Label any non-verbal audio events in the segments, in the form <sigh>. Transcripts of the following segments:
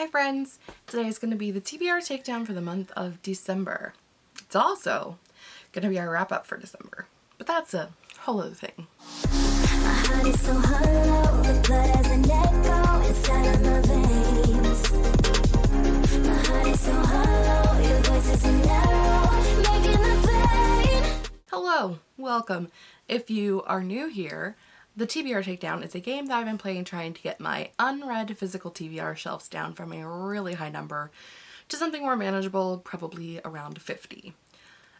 Hi friends! Today is going to be the TBR takedown for the month of December. It's also going to be our wrap up for December, but that's a whole other thing. Hello, welcome. If you are new here, the TBR Takedown is a game that I've been playing trying to get my unread physical TBR shelves down from a really high number to something more manageable, probably around 50.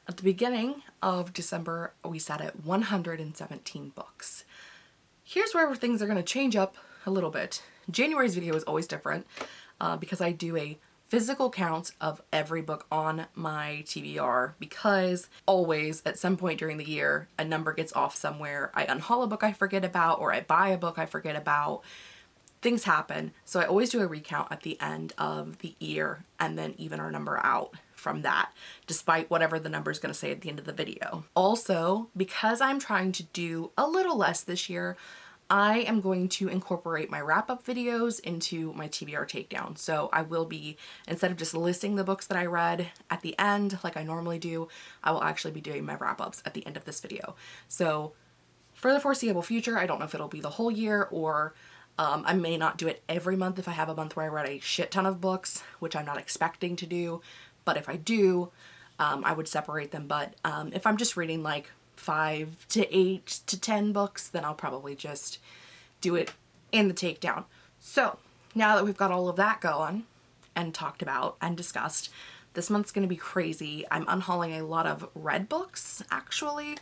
At the beginning of December, we sat at 117 books. Here's where things are going to change up a little bit. January's video is always different uh, because I do a physical count of every book on my TBR because always at some point during the year a number gets off somewhere. I unhaul a book I forget about or I buy a book I forget about. Things happen so I always do a recount at the end of the year and then even our number out from that despite whatever the number is going to say at the end of the video. Also because I'm trying to do a little less this year I am going to incorporate my wrap-up videos into my TBR takedown. So I will be, instead of just listing the books that I read at the end like I normally do, I will actually be doing my wrap-ups at the end of this video. So for the foreseeable future, I don't know if it'll be the whole year or um, I may not do it every month if I have a month where I read a shit ton of books, which I'm not expecting to do. But if I do, um, I would separate them. But um, if I'm just reading like five to eight to ten books, then I'll probably just do it in the takedown. So now that we've got all of that going and talked about and discussed, this month's going to be crazy. I'm unhauling a lot of red books, actually.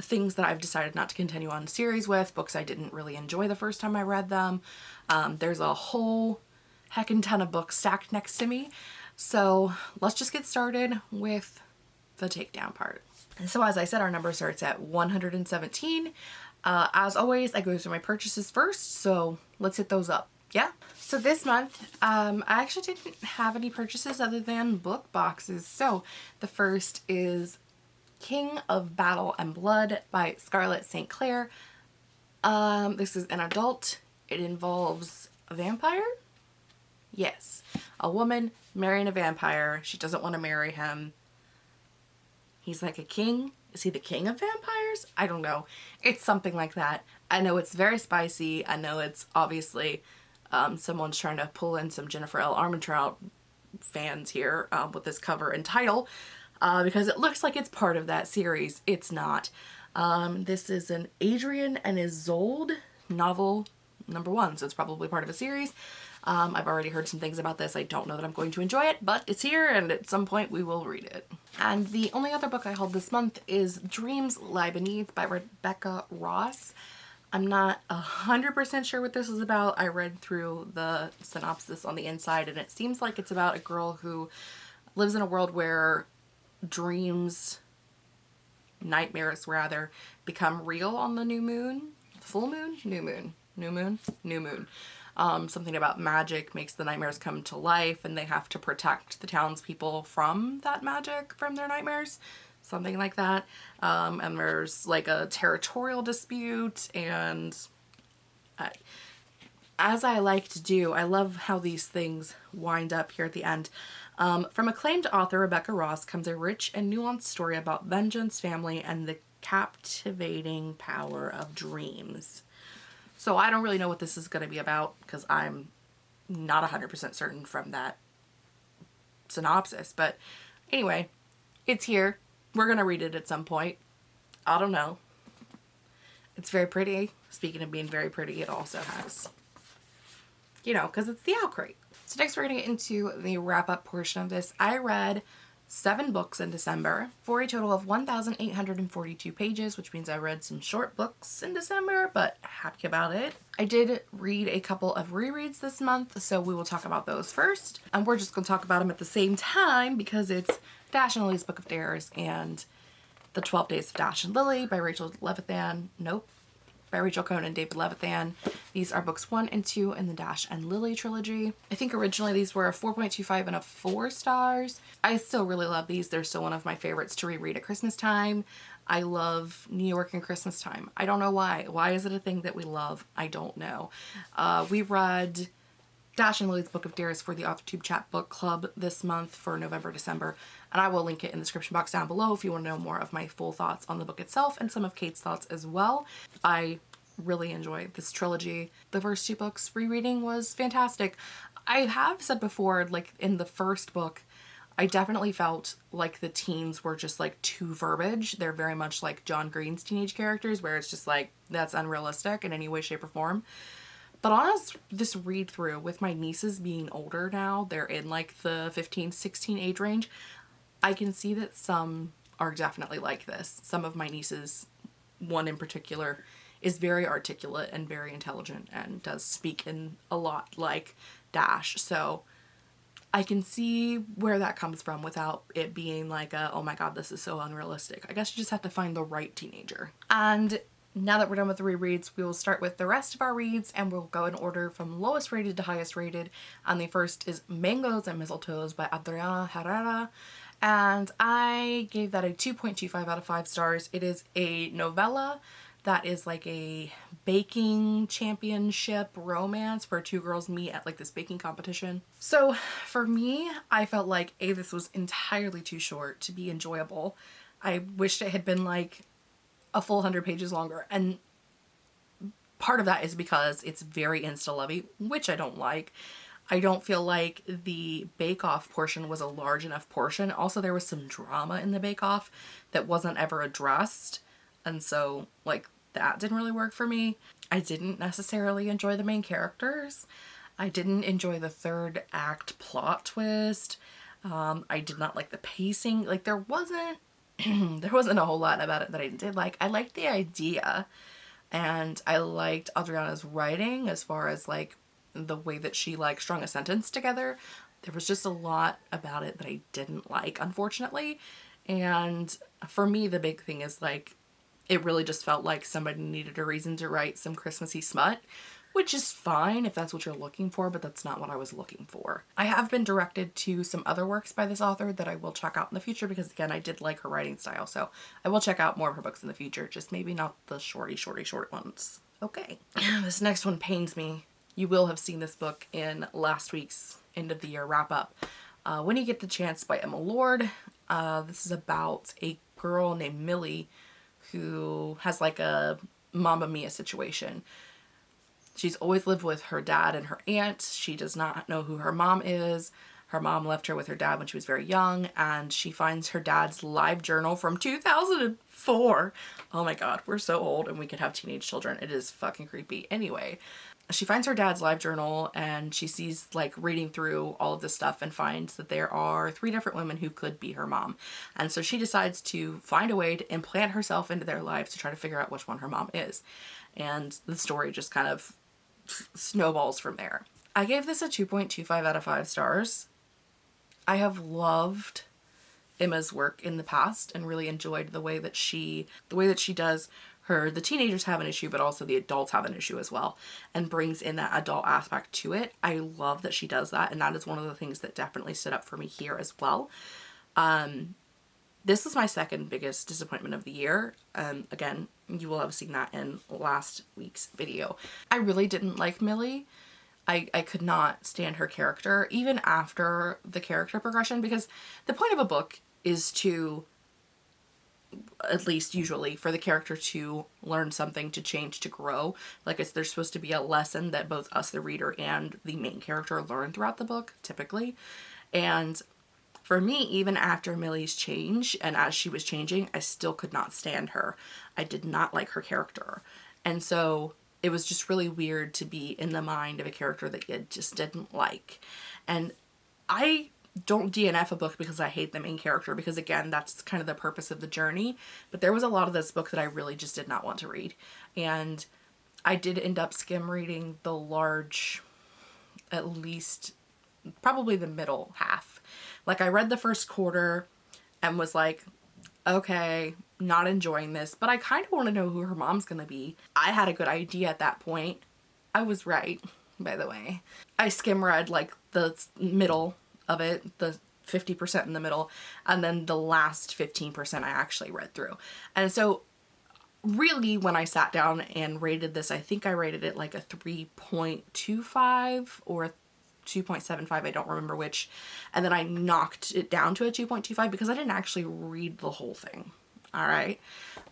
Things that I've decided not to continue on series with, books I didn't really enjoy the first time I read them. Um, there's a whole heckin' ton of books stacked next to me. So let's just get started with the takedown part. So as I said, our number starts at 117. Uh, as always, I go through my purchases first, so let's hit those up. Yeah. So this month, um, I actually didn't have any purchases other than book boxes. So the first is King of Battle and Blood by Scarlett St. Clair. Um, this is an adult. It involves a vampire? Yes. A woman marrying a vampire. She doesn't want to marry him. He's like a king. Is he the king of vampires? I don't know. It's something like that. I know it's very spicy. I know it's obviously um, someone's trying to pull in some Jennifer L. Armentrout fans here uh, with this cover and title uh, because it looks like it's part of that series. It's not. Um, this is an Adrian and Isolde novel number one, so it's probably part of a series. Um, I've already heard some things about this. I don't know that I'm going to enjoy it, but it's here and at some point we will read it. And the only other book I hold this month is Dreams Lie Beneath by Rebecca Ross. I'm not a hundred percent sure what this is about. I read through the synopsis on the inside and it seems like it's about a girl who lives in a world where dreams, nightmares rather, become real on the new moon. Full moon? New moon. New moon? New moon um, something about magic makes the nightmares come to life and they have to protect the townspeople from that magic from their nightmares something like that. Um, and there's like a territorial dispute and as I like to do I love how these things wind up here at the end. Um, from acclaimed author Rebecca Ross comes a rich and nuanced story about vengeance family and the captivating power of dreams so I don't really know what this is going to be about because I'm not 100% certain from that synopsis. But anyway, it's here. We're going to read it at some point. I don't know. It's very pretty. Speaking of being very pretty, it also has, you know, because it's the OwlCrate. So next we're going to get into the wrap up portion of this. I read seven books in December for a total of 1,842 pages, which means I read some short books in December, but happy about it. I did read a couple of rereads this month, so we will talk about those first. And we're just going to talk about them at the same time because it's Dash and Lily's Book of Dares and The 12 Days of Dash and Lily by Rachel Levithan. Nope by Rachel Cohn and David Levithan. These are books one and two in the Dash and Lily trilogy. I think originally these were a 4.25 and a 4 stars. I still really love these. They're still one of my favorites to reread at Christmas time. I love New York and Christmas time. I don't know why. Why is it a thing that we love? I don't know. Uh, we read Dash and Lily's Book of Dares for the AuthorTube Chat Book Club this month for November, December, and I will link it in the description box down below if you want to know more of my full thoughts on the book itself and some of Kate's thoughts as well. I really enjoyed this trilogy. The first two books rereading was fantastic. I have said before, like in the first book, I definitely felt like the teens were just like too verbiage. They're very much like John Green's teenage characters where it's just like that's unrealistic in any way, shape, or form. But on this read through with my nieces being older now, they're in like the 15, 16 age range, I can see that some are definitely like this. Some of my nieces, one in particular, is very articulate and very intelligent and does speak in a lot like Dash. So I can see where that comes from without it being like a, oh my god, this is so unrealistic. I guess you just have to find the right teenager. And now that we're done with the rereads, we will start with the rest of our reads and we'll go in order from lowest rated to highest rated. And the first is Mangoes and Mistletoes by Adriana Herrera. And I gave that a 2.25 out of 5 stars. It is a novella that is like a baking championship romance where two girls meet at like this baking competition. So for me, I felt like A, this was entirely too short to be enjoyable. I wished it had been like a full 100 pages longer. And part of that is because it's very insta-lovey, which I don't like. I don't feel like the bake-off portion was a large enough portion. Also, there was some drama in the bake-off that wasn't ever addressed. And so, like, that didn't really work for me. I didn't necessarily enjoy the main characters. I didn't enjoy the third act plot twist. Um, I did not like the pacing. Like, there wasn't <clears throat> there wasn't a whole lot about it that I did like. I liked the idea and I liked Adriana's writing as far as like the way that she like strung a sentence together. There was just a lot about it that I didn't like, unfortunately. And for me, the big thing is like, it really just felt like somebody needed a reason to write some Christmassy smut which is fine if that's what you're looking for, but that's not what I was looking for. I have been directed to some other works by this author that I will check out in the future because again, I did like her writing style, so I will check out more of her books in the future, just maybe not the shorty, shorty, short ones. Okay, <clears throat> this next one pains me. You will have seen this book in last week's end of the year wrap up. Uh, when You Get the Chance by Emma Lord. Uh, this is about a girl named Millie who has like a Mamma Mia situation She's always lived with her dad and her aunt. She does not know who her mom is. Her mom left her with her dad when she was very young and she finds her dad's live journal from 2004. Oh my god, we're so old and we could have teenage children. It is fucking creepy. Anyway, she finds her dad's live journal and she sees like reading through all of this stuff and finds that there are three different women who could be her mom. And so she decides to find a way to implant herself into their lives to try to figure out which one her mom is. And the story just kind of snowballs from there. I gave this a 2.25 out of 5 stars. I have loved Emma's work in the past and really enjoyed the way that she the way that she does her the teenagers have an issue but also the adults have an issue as well and brings in that adult aspect to it. I love that she does that and that is one of the things that definitely stood up for me here as well. Um, this was my second biggest disappointment of the year. Um, again, you will have seen that in last week's video. I really didn't like Millie. I, I could not stand her character even after the character progression because the point of a book is to at least usually for the character to learn something to change to grow like it's there's supposed to be a lesson that both us the reader and the main character learn throughout the book typically and for me, even after Millie's change and as she was changing, I still could not stand her. I did not like her character. And so it was just really weird to be in the mind of a character that you just didn't like. And I don't DNF a book because I hate the main character because again that's kind of the purpose of the journey but there was a lot of this book that I really just did not want to read and I did end up skim reading the large at least probably the middle half like I read the first quarter and was like, okay, not enjoying this, but I kind of want to know who her mom's to be. I had a good idea at that point. I was right, by the way. I skim read like the middle of it, the 50% in the middle, and then the last 15% I actually read through. And so really when I sat down and rated this, I think I rated it like a 3.25 or 2.75, I don't remember which. And then I knocked it down to a 2.25 because I didn't actually read the whole thing. All right.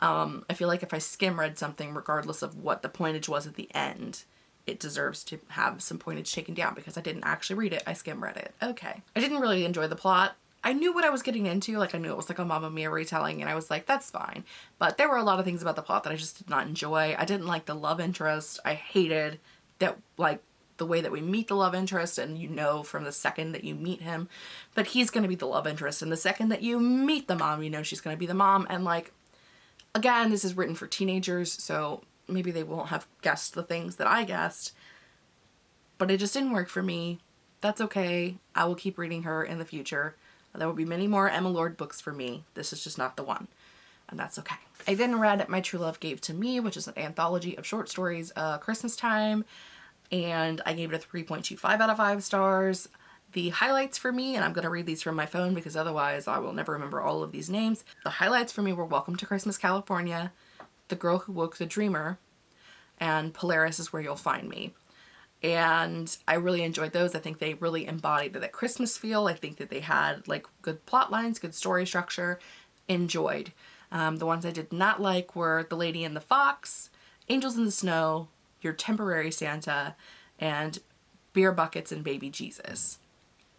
Um, I feel like if I skim read something, regardless of what the pointage was at the end, it deserves to have some pointage taken down because I didn't actually read it. I skim read it. Okay. I didn't really enjoy the plot. I knew what I was getting into. Like I knew it was like a Mamma Mia retelling and I was like, that's fine. But there were a lot of things about the plot that I just did not enjoy. I didn't like the love interest. I hated that like the way that we meet the love interest and you know from the second that you meet him that he's going to be the love interest and the second that you meet the mom you know she's going to be the mom and like again this is written for teenagers so maybe they won't have guessed the things that I guessed but it just didn't work for me that's okay I will keep reading her in the future there will be many more Emma Lord books for me this is just not the one and that's okay. I then read My True Love Gave to Me, which is an anthology of short stories, uh, Christmas time, and I gave it a 3.25 out of 5 stars. The highlights for me, and I'm going to read these from my phone because otherwise I will never remember all of these names. The highlights for me were Welcome to Christmas, California, The Girl Who Woke the Dreamer, and Polaris is Where You'll Find Me. And I really enjoyed those. I think they really embodied that Christmas feel. I think that they had like good plot lines, good story structure. Enjoyed. Um, the ones I did not like were The Lady and the Fox, Angels in the Snow, Your Temporary Santa, and Beer Buckets and Baby Jesus.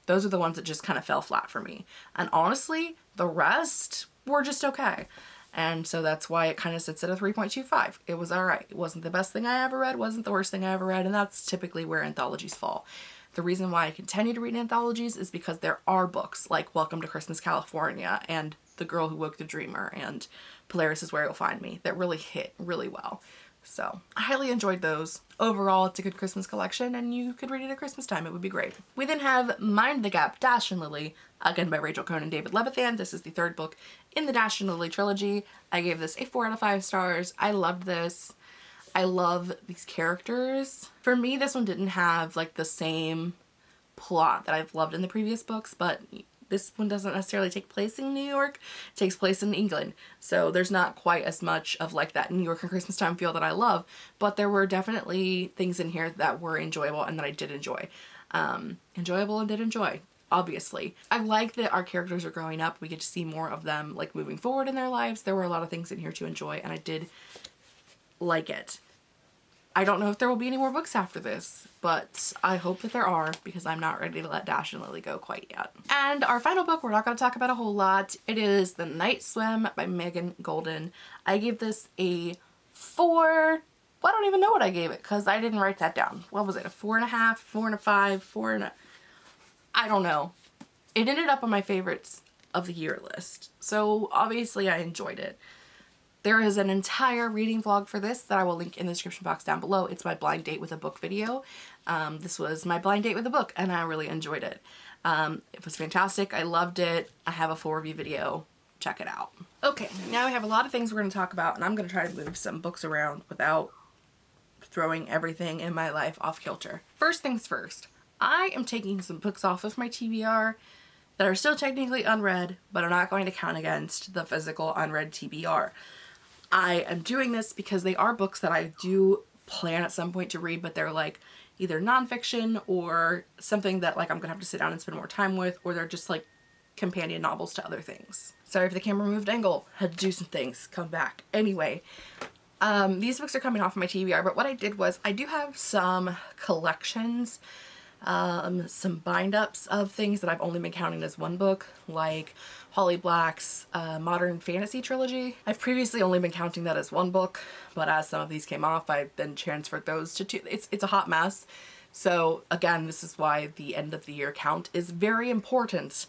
Those are the ones that just kind of fell flat for me. And honestly, the rest were just okay. And so that's why it kind of sits at a 3.25. It was alright. It wasn't the best thing I ever read, wasn't the worst thing I ever read, and that's typically where anthologies fall. The reason why I continue to read anthologies is because there are books like Welcome to Christmas California and the Girl Who Woke the Dreamer and Polaris is Where You'll Find Me that really hit really well. So I highly enjoyed those. Overall, it's a good Christmas collection and you could read it at Christmas time. It would be great. We then have Mind the Gap, Dash and Lily, again by Rachel Cohn and David Levithan. This is the third book in the Dash and Lily trilogy. I gave this a 4 out of 5 stars. I loved this. I love these characters. For me, this one didn't have like the same plot that I've loved in the previous books, but this one doesn't necessarily take place in New York, it takes place in England. So there's not quite as much of like that New York and Christmas time feel that I love, but there were definitely things in here that were enjoyable and that I did enjoy. Um, enjoyable and did enjoy obviously. I like that our characters are growing up. We get to see more of them like moving forward in their lives. There were a lot of things in here to enjoy and I did like it. I don't know if there will be any more books after this, but I hope that there are because I'm not ready to let Dash and Lily go quite yet. And our final book we're not going to talk about a whole lot. It is The Night Swim by Megan Goldin. I gave this a four. Well, I don't even know what I gave it because I didn't write that down. What was it? A four and a half, four and a five, four and a... I don't know. It ended up on my favorites of the year list. So obviously I enjoyed it. There is an entire reading vlog for this that I will link in the description box down below. It's my blind date with a book video. Um, this was my blind date with a book and I really enjoyed it. Um, it was fantastic. I loved it. I have a full review video. Check it out. Okay, now we have a lot of things we're going to talk about and I'm going to try to move some books around without throwing everything in my life off kilter. First things first, I am taking some books off of my TBR that are still technically unread, but are not going to count against the physical unread TBR. I am doing this because they are books that I do plan at some point to read, but they're like either nonfiction or something that like I'm gonna have to sit down and spend more time with, or they're just like companion novels to other things. Sorry if the camera moved angle, had to do some things, come back. Anyway, um, these books are coming off my TBR, but what I did was I do have some collections um, some bind-ups of things that I've only been counting as one book, like Holly Black's uh, Modern Fantasy Trilogy. I've previously only been counting that as one book, but as some of these came off, I then transferred those to two. It's, it's a hot mess. So again, this is why the end of the year count is very important.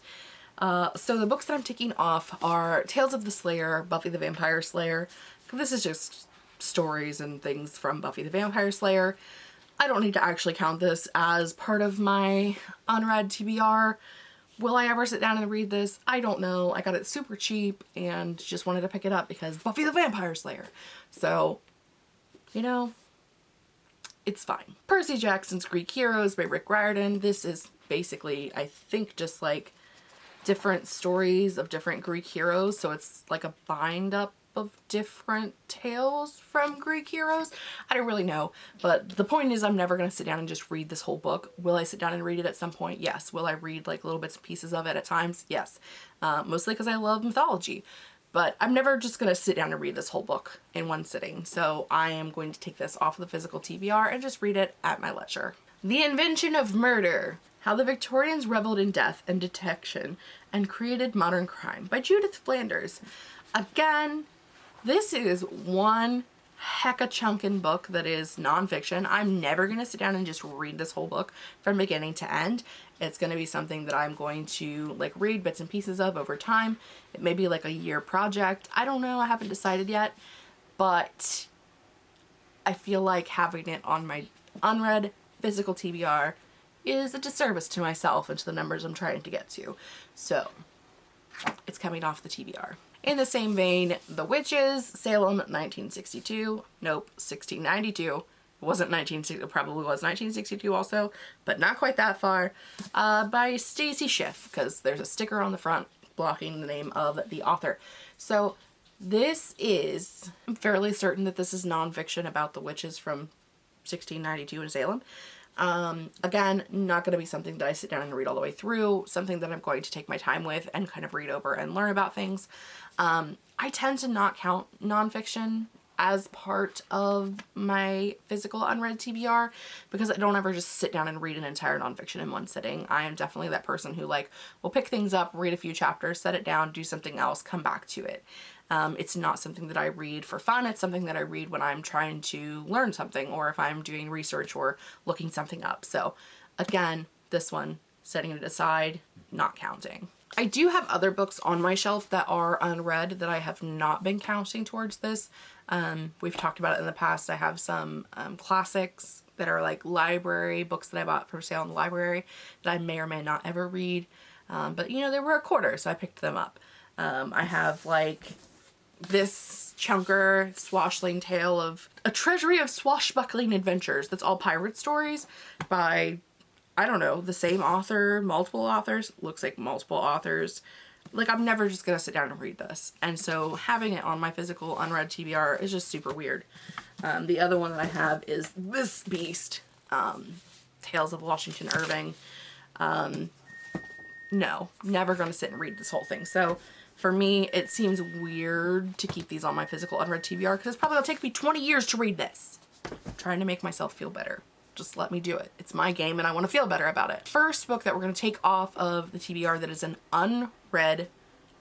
Uh, so the books that I'm taking off are Tales of the Slayer, Buffy the Vampire Slayer. This is just stories and things from Buffy the Vampire Slayer. I don't need to actually count this as part of my unread TBR. Will I ever sit down and read this? I don't know. I got it super cheap and just wanted to pick it up because Buffy the Vampire Slayer. So, you know, it's fine. Percy Jackson's Greek Heroes by Rick Riordan. This is basically, I think, just like different stories of different Greek heroes. So it's like a bind up of different tales from Greek heroes. I don't really know, but the point is I'm never going to sit down and just read this whole book. Will I sit down and read it at some point? Yes. Will I read like little bits and pieces of it at times? Yes. Uh, mostly because I love mythology. But I'm never just going to sit down and read this whole book in one sitting. So I am going to take this off of the physical TBR and just read it at my leisure. The Invention of Murder how the Victorians Reveled in Death and Detection and Created Modern Crime by Judith Flanders. Again, this is one heck a chunkin book that is nonfiction. I'm never going to sit down and just read this whole book from beginning to end. It's going to be something that I'm going to like read bits and pieces of over time. It may be like a year project. I don't know. I haven't decided yet. But I feel like having it on my unread physical TBR is a disservice to myself and to the numbers I'm trying to get to. So it's coming off the TBR. In the same vein, The Witches, Salem, 1962. Nope, 1692. It wasn't 1960, it probably was 1962 also, but not quite that far, uh, by Stacy Schiff, because there's a sticker on the front blocking the name of the author. So this is, I'm fairly certain that this is nonfiction about the witches from 1692 in Salem. Um, again, not going to be something that I sit down and read all the way through, something that I'm going to take my time with and kind of read over and learn about things. Um, I tend to not count nonfiction as part of my physical unread TBR because I don't ever just sit down and read an entire nonfiction in one sitting. I am definitely that person who like will pick things up, read a few chapters, set it down, do something else, come back to it. Um, it's not something that I read for fun. It's something that I read when I'm trying to learn something or if I'm doing research or looking something up. So again, this one, setting it aside, not counting. I do have other books on my shelf that are unread that I have not been counting towards this. Um, we've talked about it in the past. I have some um, classics that are like library books that I bought for sale in the library that I may or may not ever read. Um, but you know, they were a quarter, so I picked them up. Um, I have like this chunker swashling tale of a treasury of swashbuckling adventures that's all pirate stories by I don't know the same author multiple authors looks like multiple authors. Like I'm never just gonna sit down and read this. And so having it on my physical unread TBR is just super weird. Um, the other one that I have is this beast um, Tales of Washington Irving. Um, no never gonna sit and read this whole thing. So for me, it seems weird to keep these on my physical unread TBR because it's probably to take me 20 years to read this. I'm trying to make myself feel better. Just let me do it. It's my game and I want to feel better about it. First book that we're to take off of the TBR that is an unread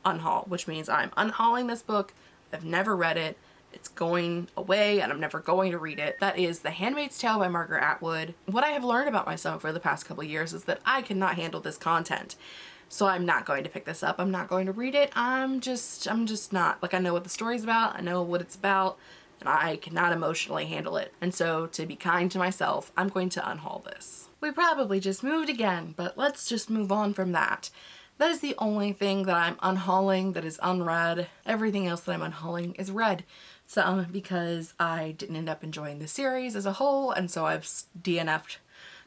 unhaul, which means I'm unhauling this book. I've never read it. It's going away and I'm never going to read it. That is The Handmaid's Tale by Margaret Atwood. What I have learned about myself for the past couple years is that I cannot handle this content. So I'm not going to pick this up. I'm not going to read it. I'm just, I'm just not. Like I know what the story's about. I know what it's about and I cannot emotionally handle it. And so to be kind to myself, I'm going to unhaul this. We probably just moved again, but let's just move on from that. That is the only thing that I'm unhauling that is unread. Everything else that I'm unhauling is read. Some because I didn't end up enjoying the series as a whole and so I've DNF'd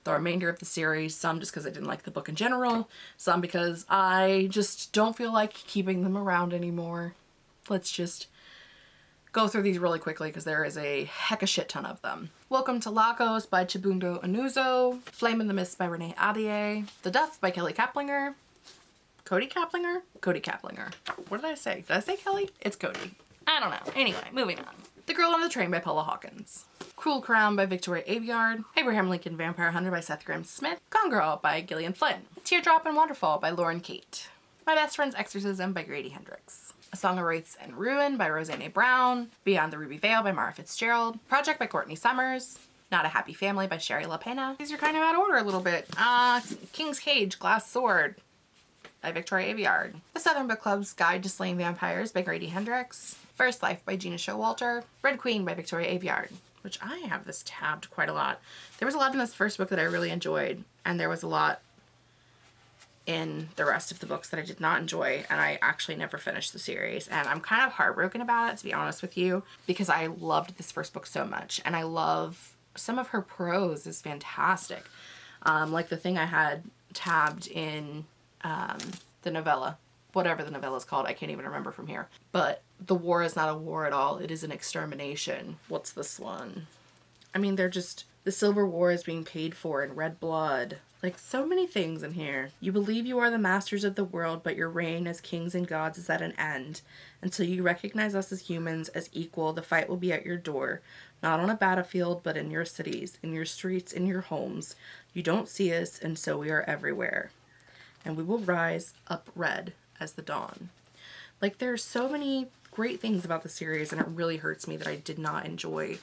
the remainder of the series, some just because I didn't like the book in general, some because I just don't feel like keeping them around anymore. Let's just go through these really quickly because there is a heck of a shit ton of them. Welcome to Lagos by Chibundu Onuzo, Flame in the Mist by Renee Ahdieh, The Duff by Kelly Keplinger, Kody Keplinger? Kody Keplinger. What did I say? Did I say Kelly? It's Kody. I don't know. Anyway, moving on. The Girl on the Train by Paula Hawkins. Cruel Crown by Victoria Aveyard, Abraham Lincoln Vampire Hunter by Seth Grahame-Smith, Gone Girl by Gillian Flynn, Teardrop and Waterfall by Lauren Kate, My Best Friend's Exorcism by Grady Hendrix, A Song of Wraiths and Ruin by Roseanne Brown, Beyond the Ruby Veil by Mara Fitzgerald, Project by Courtney Summers, Not a Happy Family by Shari Lapena. These are kind of out of order a little bit. Uh, King's Cage, Glass Sword by Victoria Aveyard, The Southern Book Club's Guide to Slaying Vampires by Grady Hendrix, First Life by Gena Showalter, Red Queen by Victoria Aveyard, which I have this tabbed quite a lot. There was a lot in this first book that I really enjoyed, and there was a lot in the rest of the books that I did not enjoy, and I actually never finished the series. And I'm kind of heartbroken about it, to be honest with you, because I loved this first book so much, and I love some of her prose is fantastic. Um, like the thing I had tabbed in um, the novella whatever the novella is called. I can't even remember from here. But the war is not a war at all. It is an extermination. What's this one? I mean, they're just, the Silver War is being paid for in red blood. Like so many things in here. You believe you are the masters of the world, but your reign as kings and gods is at an end. Until you recognize us as humans as equal, the fight will be at your door. Not on a battlefield, but in your cities, in your streets, in your homes. You don't see us, and so we are everywhere. And we will rise up red as the dawn. Like there are so many great things about the series and it really hurts me that I did not enjoy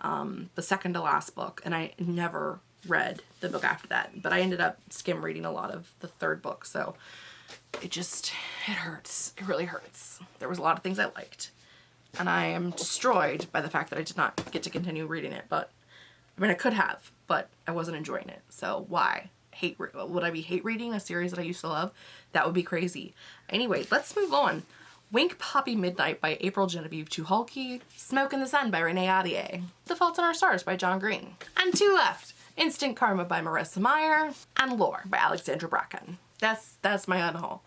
um, the second to last book and I never read the book after that but I ended up skim reading a lot of the third book so it just it hurts. It really hurts. There was a lot of things I liked and I am destroyed by the fact that I did not get to continue reading it but I mean I could have but I wasn't enjoying it so why hate would I be hate reading a series that I used to love that would be crazy anyway let's move on Wink Poppy Midnight by April Genevieve Tucholke, Smoke in the Sun by Renee Ahdieh, The Fault in Our Stars by John Green, and two left, Instant Karma by Marissa Meyer, and Lore by Alexandra Bracken. That's that's my unhaul,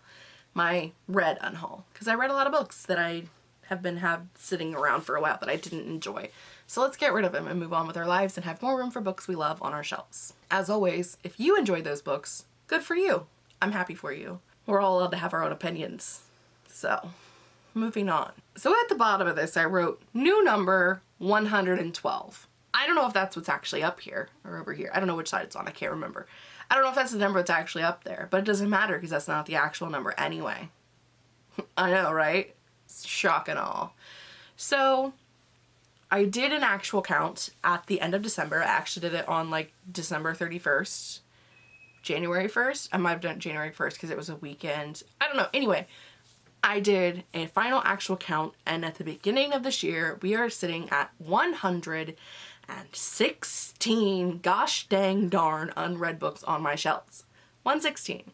my red unhaul, because I read a lot of books that I have been have sitting around for a while that I didn't enjoy. So let's get rid of them and move on with our lives and have more room for books we love on our shelves. As always, if you enjoyed those books, good for you. I'm happy for you. We're all allowed to have our own opinions. So moving on. So at the bottom of this I wrote new number 112. I don't know if that's what's actually up here or over here. I don't know which side it's on. I can't remember. I don't know if that's the number that's actually up there, but it doesn't matter because that's not the actual number anyway. <laughs> I know, right? Shock and all. So I did an actual count at the end of December. I actually did it on like December 31st, January 1st. I might have done January 1st because it was a weekend. I don't know. Anyway, I did a final actual count and at the beginning of this year we are sitting at 116 gosh dang darn unread books on my shelves. 116.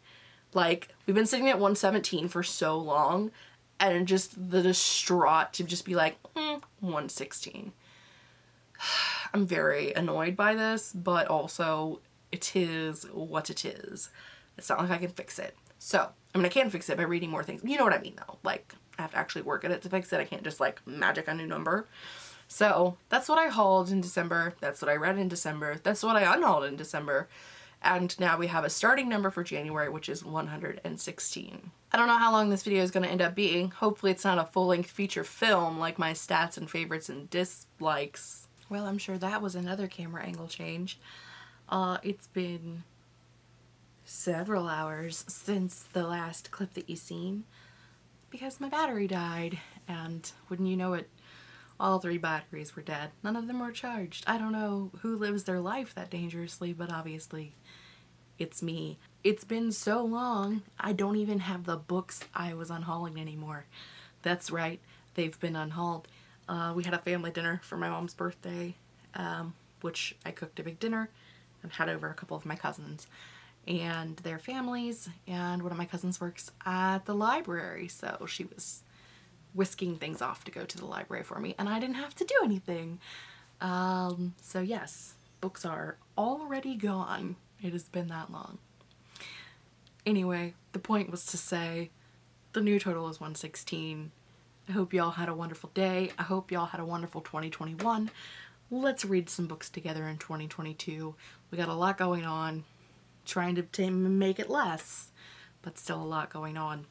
Like we've been sitting at 117 for so long and just the distraught to just be like mm, 116. <sighs> I'm very annoyed by this but also it is what it is. It's not like I can fix it. So I mean, I can fix it by reading more things. You know what I mean though. Like I have to actually work at it to fix it. I can't just like magic a new number. So that's what I hauled in December. That's what I read in December. That's what I unhauled in December. And now we have a starting number for January, which is 116. I don't know how long this video is going to end up being. Hopefully it's not a full-length feature film like my stats and favorites and dislikes. Well, I'm sure that was another camera angle change. Uh, it's been several hours since the last clip that you seen because my battery died and wouldn't you know it all three batteries were dead. None of them were charged. I don't know who lives their life that dangerously but obviously it's me. It's been so long I don't even have the books I was unhauling anymore. That's right they've been unhauled. Uh, we had a family dinner for my mom's birthday um, which I cooked a big dinner and had over a couple of my cousins and their families and one of my cousins works at the library so she was whisking things off to go to the library for me and I didn't have to do anything. Um, so yes, books are already gone. It has been that long. Anyway, the point was to say the new total is 116. I hope y'all had a wonderful day. I hope y'all had a wonderful 2021. Let's read some books together in 2022. We got a lot going on trying to make it less, but still a lot going on.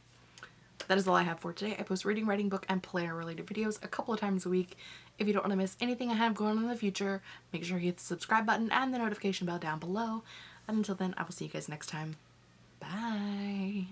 That is all I have for today. I post reading, writing, book, and player related videos a couple of times a week. If you don't want to miss anything I have going on in the future, make sure you hit the subscribe button and the notification bell down below. And until then, I will see you guys next time. Bye.